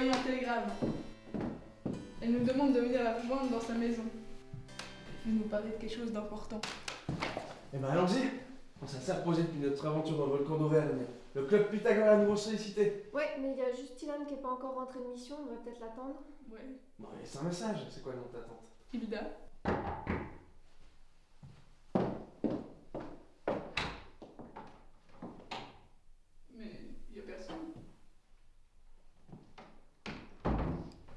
envoyé un télégramme. Elle nous demande de venir la rejoindre dans sa maison. Elle nous parlait de quelque chose d'important. Eh ben allons-y On s'est reposé depuis notre aventure dans le volcan d'Auvergne. Le club Pythagore a nouveau sollicité. Ouais, mais il y a juste Ilan qui est pas encore rentré de mission, on va peut-être l'attendre. Ouais. Bon, laisse un message, c'est quoi le nom de ta tante? Ibida. Mais il y a personne.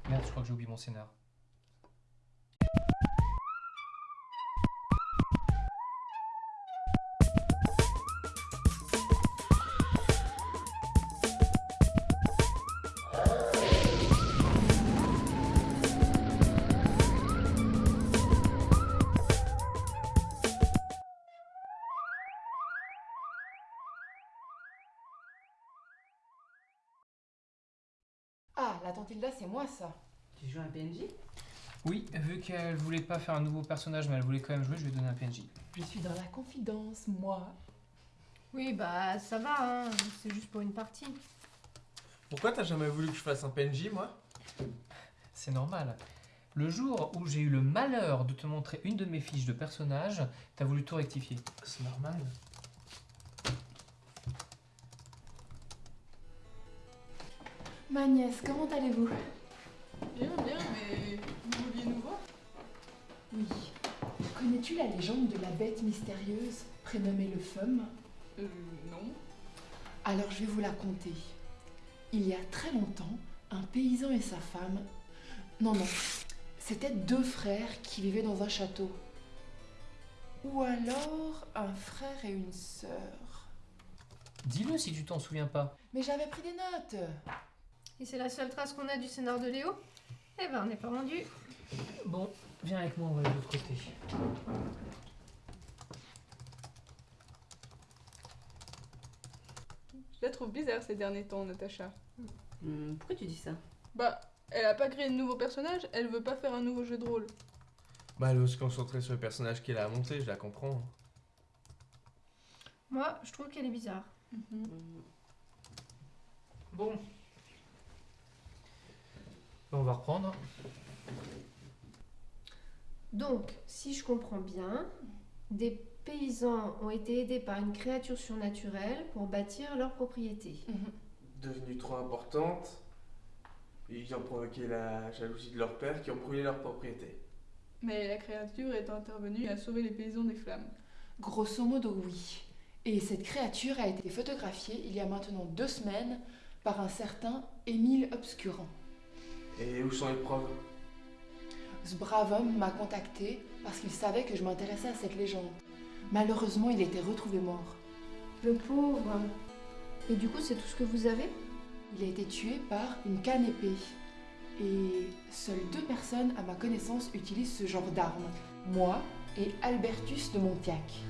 Merde, je crois que j'ai mon scénar. Ah, la tante Hilda, c'est moi ça. Tu joues un PNJ Oui, vu qu'elle voulait pas faire un nouveau personnage, mais elle voulait quand même jouer, je lui ai donné un PNJ. Je suis dans la confidence, moi. Oui, bah ça va, hein. c'est juste pour une partie. Pourquoi t'as jamais voulu que je fasse un PNJ, moi? C'est normal. Le jour où j'ai eu le malheur de te montrer une de mes fiches de personnage, t'as voulu tout rectifier. C'est normal. Ma nièce, comment allez-vous? Bien, bien, mais vous vouliez nous voir Oui. Connais-tu la légende de la bête mystérieuse prénommée le Fum? Euh, non. Alors je vais vous la conter. Il y a très longtemps, un paysan et sa femme. Non, non. C'était deux frères qui vivaient dans un château. Ou alors un frère et une sœur. Dis-le si tu t'en souviens pas. Mais j'avais pris des notes. Et c'est la seule trace qu'on a du scénar de Léo Eh ben, on n'est pas rendu. Bon, viens avec moi, on va de l'autre côté. Je la trouve bizarre ces derniers temps, Natacha. Hmm, Pourquoi tu dis ça? Bah, elle a pas créé de nouveau personnage, elle veut pas faire un nouveau jeu de rôle. Bah, elle veut se concentrer sur le personnage qu'elle a à monter, je la comprends. Moi, je trouve qu'elle est bizarre. Hmm, Bon. On va reprendre. Donc, si je comprends bien, des paysans ont été aidés par une créature surnaturelle pour bâtir leur propriété. Devenue trop importante, ils ont provoqué la jalousie de leur père qui ont brûlé leur propriété. Mais la créature est intervenue et a sauvé les paysans des flammes. Grosso modo, oui. Et cette créature a été photographiée il y a maintenant deux semaines par un certain Émile Obscurant. Et où sont les preuves? Ce brave homme m'a contacté parce qu'il savait que je m'intéressais à cette légende. Malheureusement, il était retrouvé mort. Le pauvre. Et du coup, c'est tout ce que vous avez? Il a été tué par une canne épée. Et seules deux personnes à ma connaissance utilisent ce genre d'arme. Moi et Albertus de Montiac.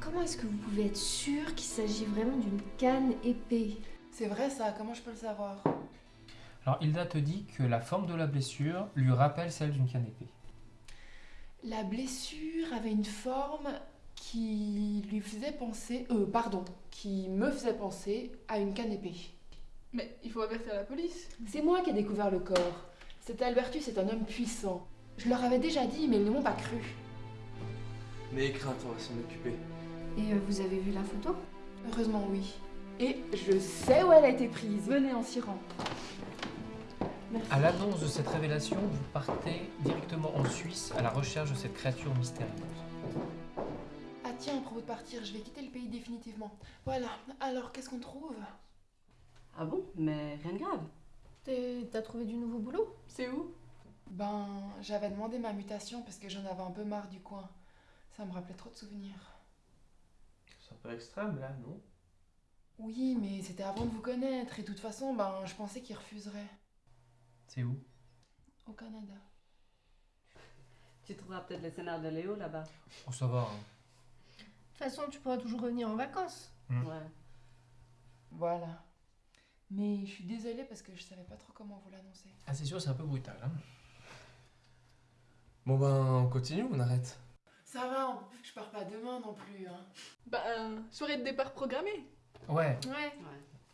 Comment est-ce que vous pouvez être sûr qu'il s'agit vraiment d'une canne épée? C'est vrai ça, comment je peux le savoir? Alors, Hilda te dit que la forme de la blessure lui rappelle celle d'une canne épée. La blessure avait une forme qui lui faisait penser... Euh, pardon, qui me faisait penser à une canne épée. Mais il faut avertir la police. C'est moi qui ai découvert le corps. Cet Albertus est un homme puissant. Je leur avais déjà dit, mais ils ne m'ont pas cru. N'ayez crainte, on va s'en occuper. Et euh, vous avez vu la photo? Heureusement, oui. Et je sais où elle a été prise. Venez en s'y rend. Merci. À l'annonce de cette révélation, vous partez directement en Suisse à la recherche de cette créature mystérieuse. Ah tiens, à propos de partir, je vais quitter le pays définitivement. Voilà, alors qu'est-ce qu'on trouve? Ah bon? Mais rien de grave. T'as trouvé du nouveau boulot? C'est où? Ben, j'avais demandé ma mutation parce que j'en avais un peu marre du coin. Ça me rappelait trop de souvenirs. C'est un peu extrême là, non? Oui, mais c'était avant de vous connaître et de toute façon, ben, je pensais qu'il refuserait. C'est où? Au Canada. Tu trouveras peut-être le scénar de Léo là-bas. Oh, ça va. hein. De toute façon, tu pourras toujours revenir en vacances. Mm. Ouais. Voilà. Mais je suis désolée parce que je savais pas trop comment vous l'annoncer. Ah, c'est sûr, c'est un peu brutal. Hein Bon ben, on continue ou on arrête? Ça va, je pars pas demain non plus. Hein. Bah, euh, soirée de départ programmée. ouais, Ouais. Ouais.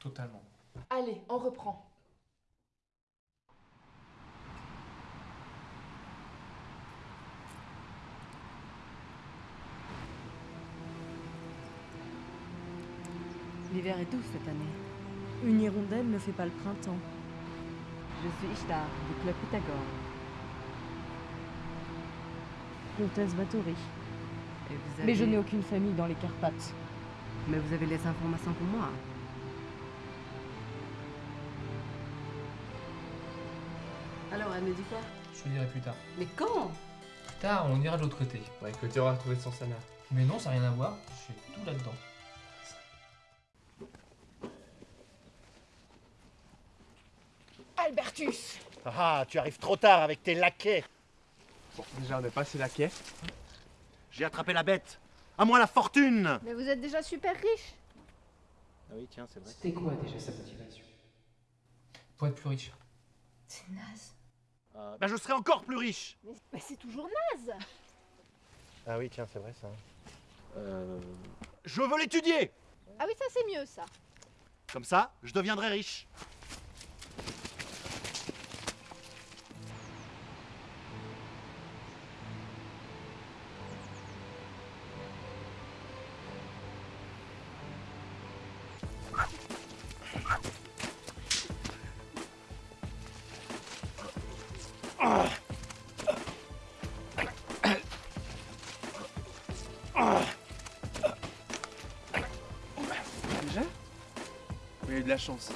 totalement. Allez, on reprend. L'hiver est doux cette année. Une hirondelle ne fait pas le printemps. Je suis Ishtar, du club Pythagore. Comtesse vous Mais je n'ai aucune famille dans les Carpates. Mais vous avez les informations pour moi. Alors, elle me dit quoi? Je te dirai plus tard. Mais quand? Plus tard, on ira de l'autre côté. Ouais, que tu auras retrouvé son sanar. Mais non, ça n'a rien à voir. J'ai tout là-dedans. Albertus Ah, tu arrives trop tard avec tes laquais. Bon, déjà, on est passé la quai. J'ai attrapé la bête. À moi la fortune Mais vous êtes déjà super riche. Ah oui, tiens, c'est vrai. C'était quoi déjà sa motivation? Pour être plus riche. C'est naze. Euh, ben, je serai encore plus riche. Mais, mais c'est toujours naze. Ah oui, tiens, c'est vrai ça. Euh... Je veux l'étudier Ah oui, ça c'est mieux ça. Comme ça, je deviendrai riche. Déjà? Il a eu de la chance.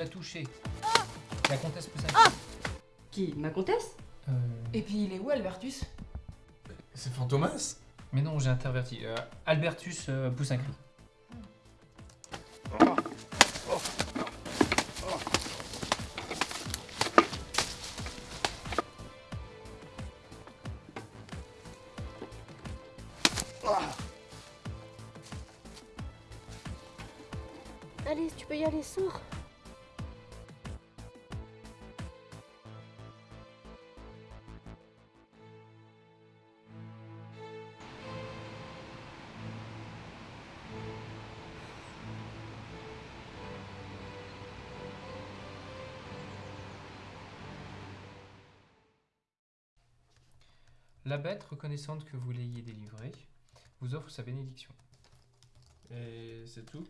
L'as touché. La comtesse Poussin. Qui Ma comtesse Euh, Et puis il est où Albertus? C'est Fantomas? Mais non, j'ai interverti. Euh, Albertus euh, Poussin Cri. Allez, tu peux y aller, sors. La bête, reconnaissante que vous l'ayez délivrée, vous offre sa bénédiction. Et c'est tout?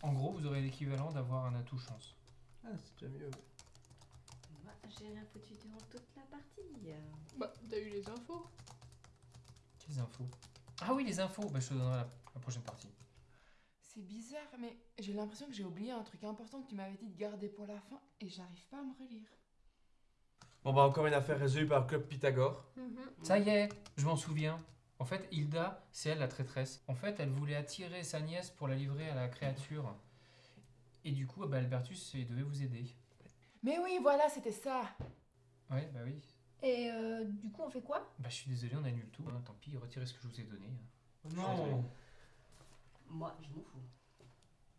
En gros, vous aurez l'équivalent d'avoir un atout chance. Ah, c'est déjà mieux. Moi, j'ai rien foutu durant toute la partie. Bah, t'as eu les infos. Quelles infos? Ah oui, les infos bah, Je te donnerai la, la prochaine partie. C'est bizarre, mais j'ai l'impression que j'ai oublié un truc important que tu m'avais dit de garder pour la fin et j'arrive pas à me relire. Bon, bah, encore une affaire résolue par le club Pythagore. Ça y est, je m'en souviens. En fait, Hilda, c'est elle la traîtresse. En fait, elle voulait attirer sa nièce pour la livrer à la créature. Et du coup, bah, Albertus il devait vous aider. Mais oui, voilà, c'était ça. Ouais, bah oui. Et euh, du coup, on fait quoi? Bah, je suis désolé, on annule tout. hein, tant pis, retirez ce que je vous ai donné. Non Moi, je m'en fous.